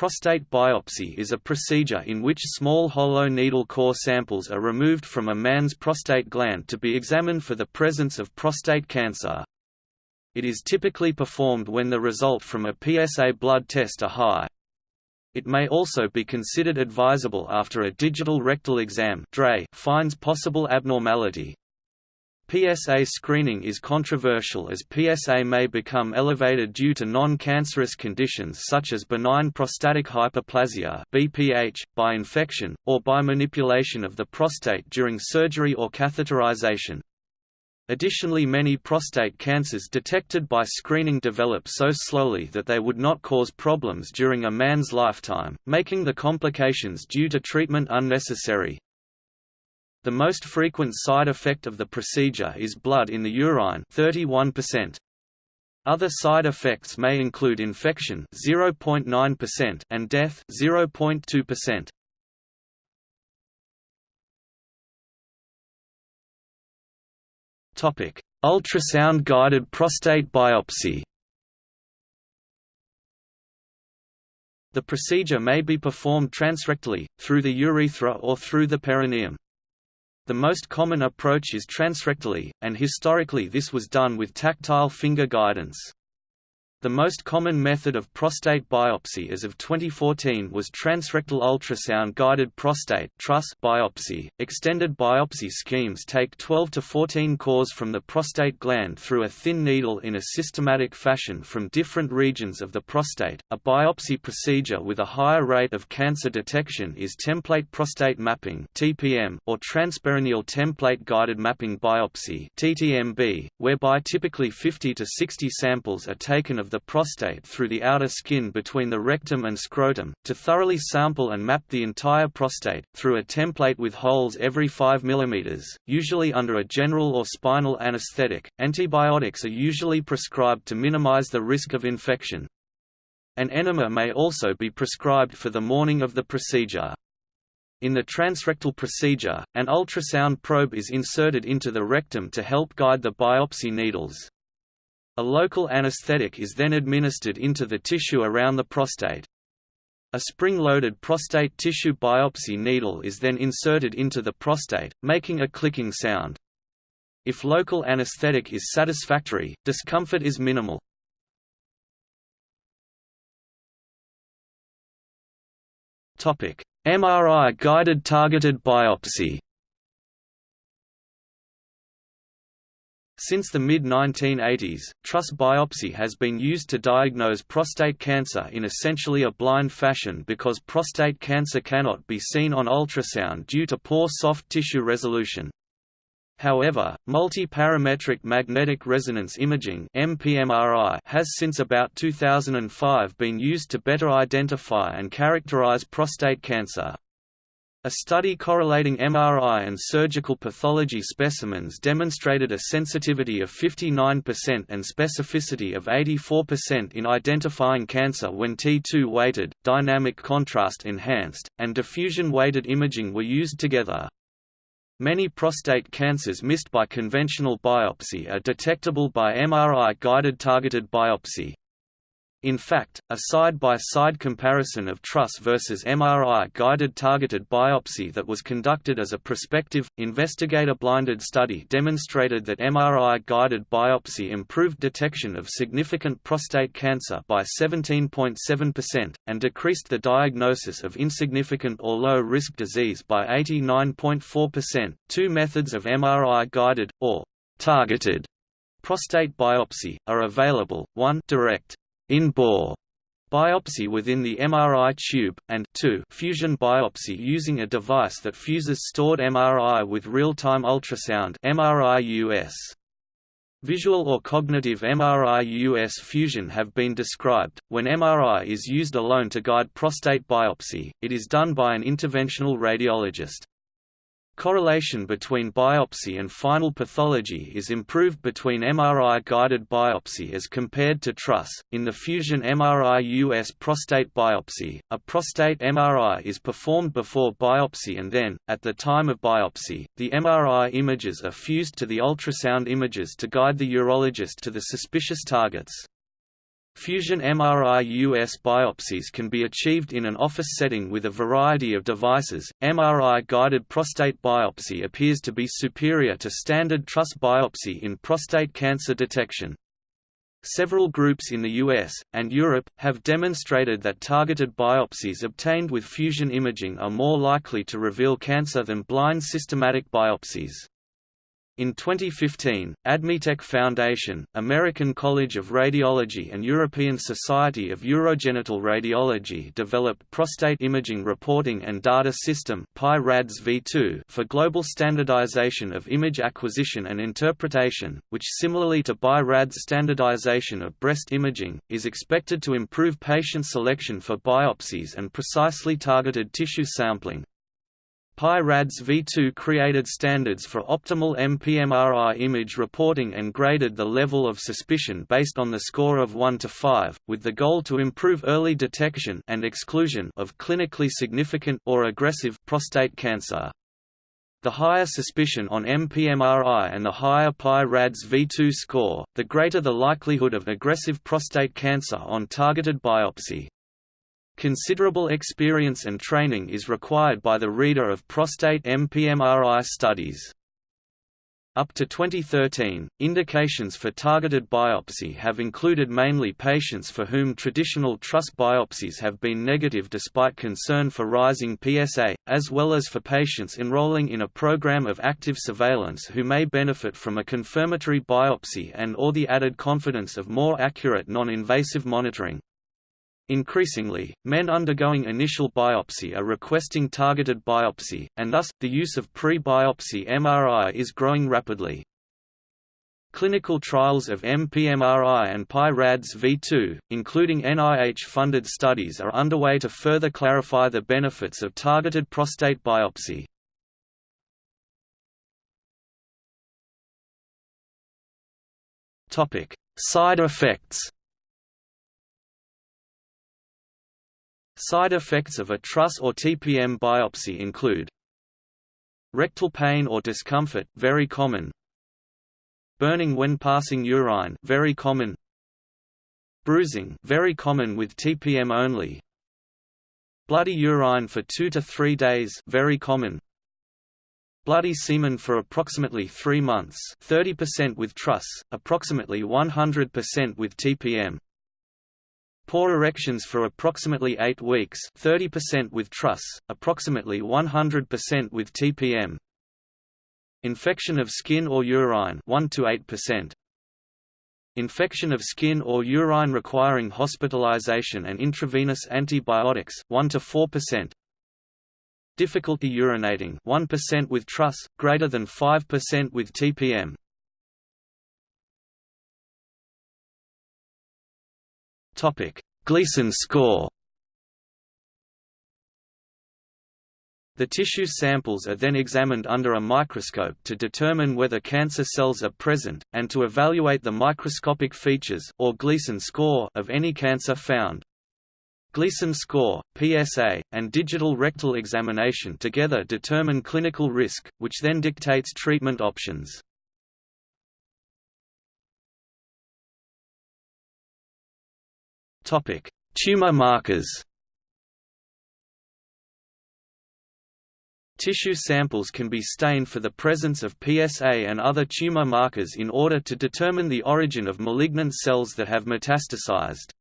prostate biopsy is a procedure in which small hollow needle core samples are removed from a man's prostate gland to be examined for the presence of prostate cancer. It is typically performed when the result from a PSA blood test are high. It may also be considered advisable after a digital rectal exam finds possible abnormality. PSA screening is controversial as PSA may become elevated due to non-cancerous conditions such as benign prostatic hyperplasia BPH, by infection, or by manipulation of the prostate during surgery or catheterization. Additionally many prostate cancers detected by screening develop so slowly that they would not cause problems during a man's lifetime, making the complications due to treatment unnecessary. The most frequent side effect of the procedure is blood in the urine 31%. Other side effects may include infection 0.9% and death 0.2%. Topic: Ultrasound guided prostate biopsy. The procedure may be performed transrectally, through the urethra or through the perineum. The most common approach is transrectally, and historically this was done with tactile finger guidance. The most common method of prostate biopsy as of 2014 was transrectal ultrasound-guided prostate biopsy. Extended biopsy schemes take 12 to 14 cores from the prostate gland through a thin needle in a systematic fashion from different regions of the prostate. A biopsy procedure with a higher rate of cancer detection is template prostate mapping (TPM) or transperineal template guided mapping biopsy (TTMB), whereby typically 50 to 60 samples are taken of the prostate through the outer skin between the rectum and scrotum, to thoroughly sample and map the entire prostate, through a template with holes every 5 mm, usually under a general or spinal anesthetic. Antibiotics are usually prescribed to minimize the risk of infection. An enema may also be prescribed for the morning of the procedure. In the transrectal procedure, an ultrasound probe is inserted into the rectum to help guide the biopsy needles. A local anesthetic is then administered into the tissue around the prostate. A spring-loaded prostate tissue biopsy needle is then inserted into the prostate, making a clicking sound. If local anesthetic is satisfactory, discomfort is minimal. MRI-guided targeted biopsy Since the mid-1980s, TRUS biopsy has been used to diagnose prostate cancer in essentially a blind fashion because prostate cancer cannot be seen on ultrasound due to poor soft tissue resolution. However, multi-parametric magnetic resonance imaging has since about 2005 been used to better identify and characterize prostate cancer. A study correlating MRI and surgical pathology specimens demonstrated a sensitivity of 59% and specificity of 84% in identifying cancer when T2-weighted, dynamic contrast enhanced, and diffusion-weighted imaging were used together. Many prostate cancers missed by conventional biopsy are detectable by MRI-guided targeted biopsy. In fact, a side-by-side -side comparison of TRUS versus MRI-guided targeted biopsy that was conducted as a prospective, investigator-blinded study demonstrated that MRI-guided biopsy improved detection of significant prostate cancer by 17.7%, and decreased the diagnosis of insignificant or low-risk disease by 89.4%. Two methods of MRI-guided, or targeted, prostate biopsy, are available, one direct in-bore biopsy within the MRI tube, and 2 fusion biopsy using a device that fuses stored MRI with real-time ultrasound. Visual or cognitive MRI-US fusion have been described. When MRI is used alone to guide prostate biopsy, it is done by an interventional radiologist. Correlation between biopsy and final pathology is improved between MRI-guided biopsy as compared to TRUS. In the Fusion MRI-US prostate biopsy, a prostate MRI is performed before biopsy and then, at the time of biopsy, the MRI images are fused to the ultrasound images to guide the urologist to the suspicious targets. Fusion MRI US biopsies can be achieved in an office setting with a variety of devices. MRI guided prostate biopsy appears to be superior to standard TRUS biopsy in prostate cancer detection. Several groups in the US, and Europe, have demonstrated that targeted biopsies obtained with fusion imaging are more likely to reveal cancer than blind systematic biopsies. In 2015, AdMeTech Foundation, American College of Radiology and European Society of Urogenital Radiology developed Prostate Imaging Reporting and Data System v2 for global standardization of image acquisition and interpretation, which similarly to BI-RADS standardization of breast imaging, is expected to improve patient selection for biopsies and precisely targeted tissue sampling. PI-RADS v2 created standards for optimal MPMRI image reporting and graded the level of suspicion based on the score of 1 to 5, with the goal to improve early detection and exclusion of clinically significant or aggressive prostate cancer. The higher suspicion on MPMRI and the higher PI-RADS V2 score, the greater the likelihood of aggressive prostate cancer on targeted biopsy. Considerable experience and training is required by the reader of prostate MPMRI studies. Up to 2013, indications for targeted biopsy have included mainly patients for whom traditional TRUS biopsies have been negative despite concern for rising PSA, as well as for patients enrolling in a program of active surveillance who may benefit from a confirmatory biopsy and or the added confidence of more accurate non-invasive monitoring. Increasingly, men undergoing initial biopsy are requesting targeted biopsy, and thus, the use of pre-biopsy MRI is growing rapidly. Clinical trials of MPMRI and PI-RADS V2, including NIH-funded studies are underway to further clarify the benefits of targeted prostate biopsy. Side effects Side effects of a TRUS or TPM biopsy include rectal pain or discomfort very common. Burning when passing urine very common. Bruising very common with TPM only. Bloody urine for 2 to 3 days very common. Bloody semen for approximately 3 months 30% with TRUS approximately 100% with TPM Poor erections for approximately 8 weeks 30% with TRUS, approximately 100% with TPM. Infection of skin or urine 1 to 8%. Infection of skin or urine requiring hospitalization and intravenous antibiotics 1 to 4%. Difficulty urinating 1% with TRUS, greater than 5% with TPM. Topic: Gleason score. The tissue samples are then examined under a microscope to determine whether cancer cells are present, and to evaluate the microscopic features or Gleason score of any cancer found. Gleason score, PSA, and digital rectal examination together determine clinical risk, which then dictates treatment options. Tumor markers. Tissue samples can be stained for the presence of PSA and other tumor markers in order to determine the origin of malignant cells that have metastasized.